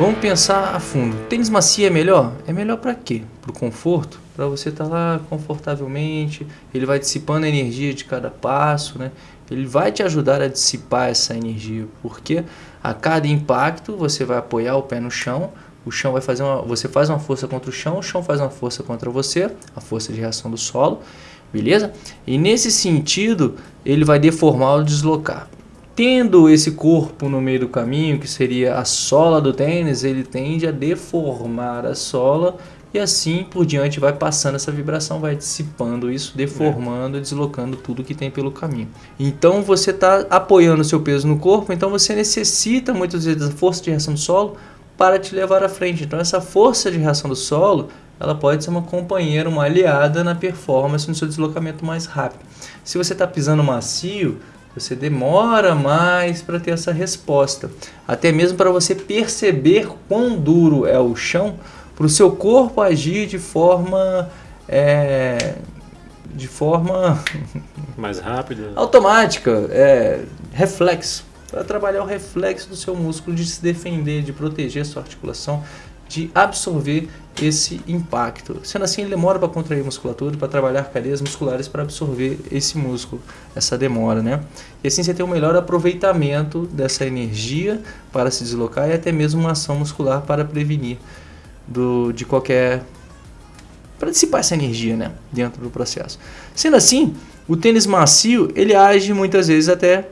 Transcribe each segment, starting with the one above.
Vamos pensar a fundo. Tênis macio é melhor? É melhor para quê? Para o conforto? Para você estar tá lá confortavelmente, ele vai dissipando a energia de cada passo, né? Ele vai te ajudar a dissipar essa energia, porque a cada impacto você vai apoiar o pé no chão, o chão vai fazer uma, você faz uma força contra o chão, o chão faz uma força contra você, a força de reação do solo, beleza? E nesse sentido, ele vai deformar ou deslocar. Tendo esse corpo no meio do caminho, que seria a sola do tênis, ele tende a deformar a sola e assim por diante vai passando essa vibração, vai dissipando isso, deformando, é. deslocando tudo que tem pelo caminho. Então você está apoiando o seu peso no corpo, então você necessita muitas vezes da força de reação do solo para te levar à frente. Então essa força de reação do solo, ela pode ser uma companheira, uma aliada na performance, no seu deslocamento mais rápido. Se você está pisando macio, você demora mais para ter essa resposta. Até mesmo para você perceber quão duro é o chão, para o seu corpo agir de forma... É, de forma... Mais rápida. Automática, é, reflexo para trabalhar o reflexo do seu músculo de se defender, de proteger a sua articulação, de absorver esse impacto. Sendo assim, ele demora para contrair musculatura, para trabalhar cadeias musculares para absorver esse músculo, essa demora, né? E assim você tem um melhor aproveitamento dessa energia para se deslocar e até mesmo uma ação muscular para prevenir do, de qualquer... para dissipar essa energia, né? Dentro do processo. Sendo assim, o tênis macio, ele age muitas vezes até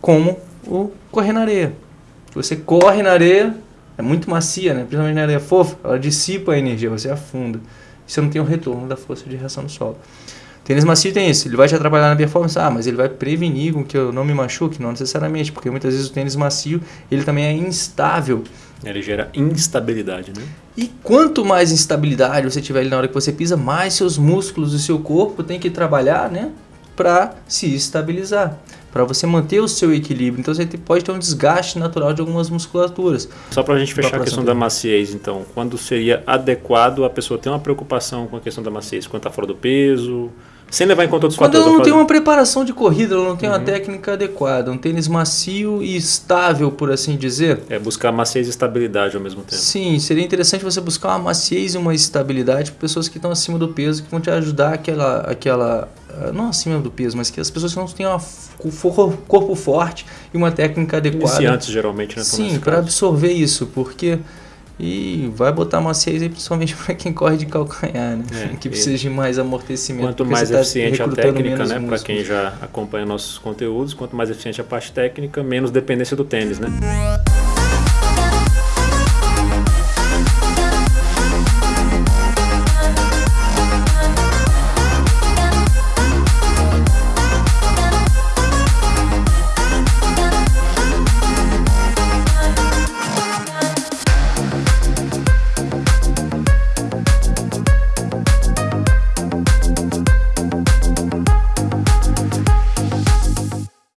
como o correr na areia. Você corre na areia, é muito macia, né? principalmente na areia fofa, ela dissipa a energia, você afunda. Você não tem o retorno da força de reação do solo. Tênis macio tem isso, ele vai te atrapalhar na performance, ah, mas ele vai prevenir com que eu não me machuque, não necessariamente, porque muitas vezes o tênis macio, ele também é instável. Ele gera instabilidade, né? E quanto mais instabilidade você tiver ali na hora que você pisa, mais seus músculos e seu corpo tem que trabalhar, né? Para se estabilizar para você manter o seu equilíbrio. Então você pode ter um desgaste natural de algumas musculaturas. Só para a gente fechar a questão da maciez, então, quando seria adequado a pessoa ter uma preocupação com a questão da maciez? Quando está fora do peso, sem levar em conta outros Quando fatores. ela não tem uma preparação de corrida, ela não tem uhum. uma técnica adequada, um tênis macio e estável, por assim dizer. É, buscar maciez e estabilidade ao mesmo tempo. Sim, seria interessante você buscar uma maciez e uma estabilidade para pessoas que estão acima do peso, que vão te ajudar aquela, aquela não acima do peso, mas que as pessoas não têm um corpo forte e uma técnica adequada. Iniciantes, geralmente, né? Sim, para absorver isso, porque... E vai botar maciez aí principalmente para quem corre de calcanhar, né? É, que precisa de mais amortecimento. Quanto mais tá eficiente a técnica, né? Para quem já acompanha nossos conteúdos, quanto mais eficiente a parte técnica, menos dependência do tênis, né?